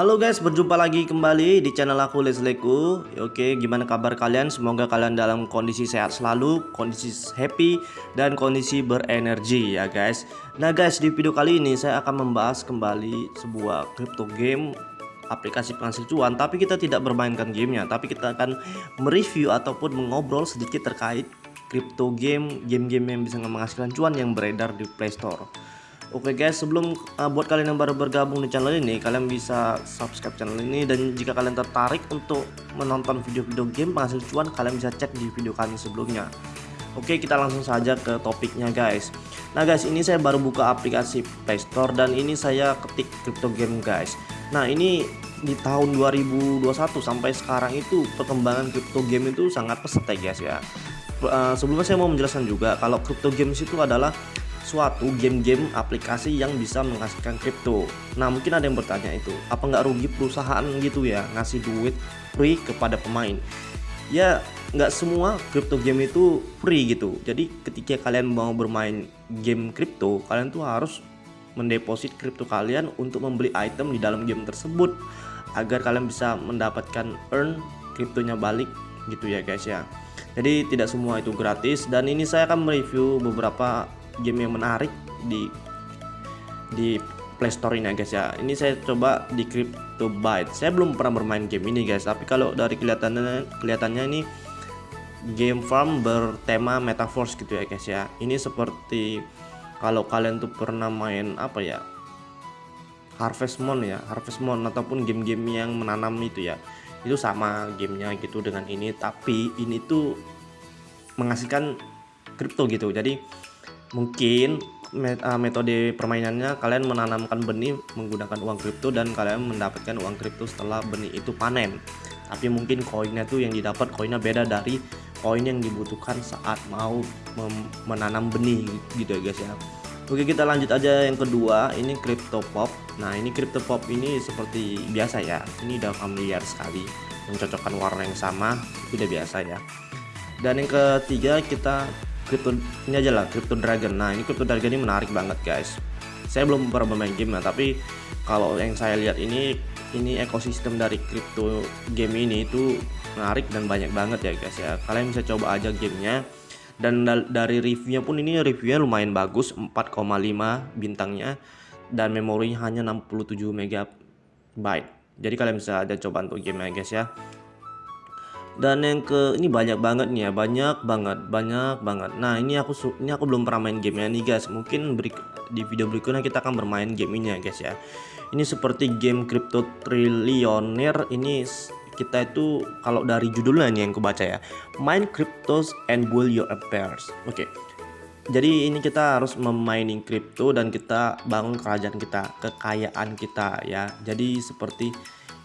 Halo guys, berjumpa lagi kembali di channel aku Lesleku. Oke, gimana kabar kalian? Semoga kalian dalam kondisi sehat selalu, kondisi happy dan kondisi berenergi ya guys. Nah guys, di video kali ini saya akan membahas kembali sebuah crypto game aplikasi penghasil cuan tapi kita tidak bermainkan gamenya tapi kita akan mereview ataupun mengobrol sedikit terkait crypto game game-game yang bisa menghasilkan cuan yang beredar di Play Store Oke guys, sebelum uh, buat kalian yang baru bergabung di channel ini, kalian bisa subscribe channel ini dan jika kalian tertarik untuk menonton video-video game penghasil cuan, kalian bisa cek di video kami sebelumnya. Oke, kita langsung saja ke topiknya guys. Nah guys, ini saya baru buka aplikasi Play Store dan ini saya ketik crypto game guys. Nah, ini di tahun 2021 sampai sekarang itu perkembangan crypto game itu sangat pesat ya guys ya. Uh, sebelumnya saya mau menjelaskan juga kalau crypto games itu adalah suatu game-game aplikasi yang bisa menghasilkan kripto. Nah mungkin ada yang bertanya itu, apa nggak rugi perusahaan gitu ya ngasih duit free kepada pemain? Ya nggak semua crypto game itu free gitu. Jadi ketika kalian mau bermain game kripto, kalian tuh harus mendeposit kripto kalian untuk membeli item di dalam game tersebut agar kalian bisa mendapatkan earn kriptonya balik gitu ya guys ya. Jadi tidak semua itu gratis dan ini saya akan mereview beberapa game yang menarik di di Play Store ini ya guys ya. Ini saya coba di Crypto Byte. Saya belum pernah bermain game ini guys, tapi kalau dari kelihatannya kelihatannya ini game farm bertema metaverse gitu ya guys ya. Ini seperti kalau kalian tuh pernah main apa ya? Harvest Moon ya, Harvest Moon ataupun game-game yang menanam itu ya. Itu sama gamenya gitu dengan ini, tapi ini tuh menghasilkan kripto gitu. Jadi mungkin ah, metode permainannya kalian menanamkan benih menggunakan uang kripto dan kalian mendapatkan uang kripto setelah benih itu panen. Tapi mungkin koinnya tuh yang didapat koinnya beda dari koin yang dibutuhkan saat mau menanam benih gitu ya guys ya. Oke kita lanjut aja yang kedua. Ini crypto pop. Nah ini crypto pop ini seperti biasa ya. Ini udah familiar sekali. Mencocokkan warna yang sama itu udah biasa ya. Dan yang ketiga kita crypto ini aja lah crypto dragon. Nah ini crypto dragon ini menarik banget guys. Saya belum pernah bermain game ya tapi kalau yang saya lihat ini ini ekosistem dari crypto game ini itu menarik dan banyak banget ya guys ya. Kalian bisa coba aja gamenya. Dan dari reviewnya pun ini reviewnya lumayan bagus 4,5 bintangnya. Dan memorinya hanya 67 MB jadi kalian bisa ada coba untuk game ya guys ya dan yang ke ini banyak banget nih ya banyak banget banyak banget. Nah ini aku ini aku belum pernah main gamenya nih guys. Mungkin beri, di video berikutnya kita akan bermain game ini ya guys ya. Ini seperti game crypto trillionaire. Ini kita itu kalau dari judulnya nih yang kebaca ya main cryptos and build your affairs. Oke. Okay. jadi ini kita harus memining crypto dan kita bangun kerajaan kita kekayaan kita ya. Jadi seperti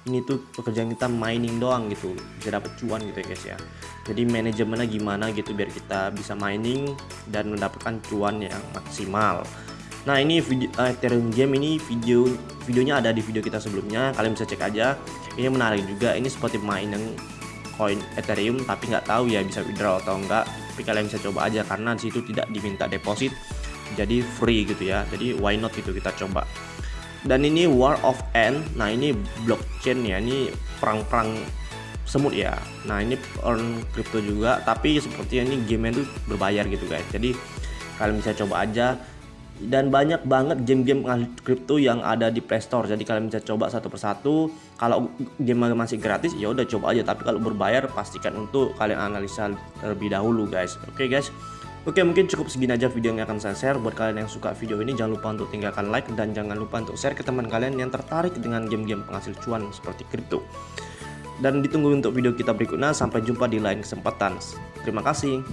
ini tuh pekerjaan kita mining doang gitu bisa dapat cuan gitu ya guys ya. Jadi manajemennya gimana gitu biar kita bisa mining dan mendapatkan cuan yang maksimal. Nah ini video uh, Ethereum game ini video videonya ada di video kita sebelumnya. Kalian bisa cek aja. Ini menarik juga. Ini seperti mining coin Ethereum tapi nggak tahu ya bisa withdraw atau enggak tapi kalian bisa coba aja karena di situ tidak diminta deposit. Jadi free gitu ya. Jadi why not gitu kita coba dan ini War of N. Nah ini blockchain ya. Ini perang-perang semut ya. Nah ini earn crypto juga. Tapi sepertinya ini game itu berbayar gitu guys. Jadi kalian bisa coba aja. Dan banyak banget game-game crypto yang ada di Play Store. Jadi kalian bisa coba satu persatu. Kalau game masih gratis ya udah coba aja. Tapi kalau berbayar pastikan untuk kalian analisa terlebih dahulu guys. Oke okay, guys Oke mungkin cukup segini aja video yang akan saya share. Buat kalian yang suka video ini jangan lupa untuk tinggalkan like Dan jangan lupa untuk share ke teman kalian yang tertarik dengan game-game penghasil cuan seperti kripto. Dan ditunggu untuk video kita berikutnya. Sampai jumpa di lain kesempatan. Terima kasih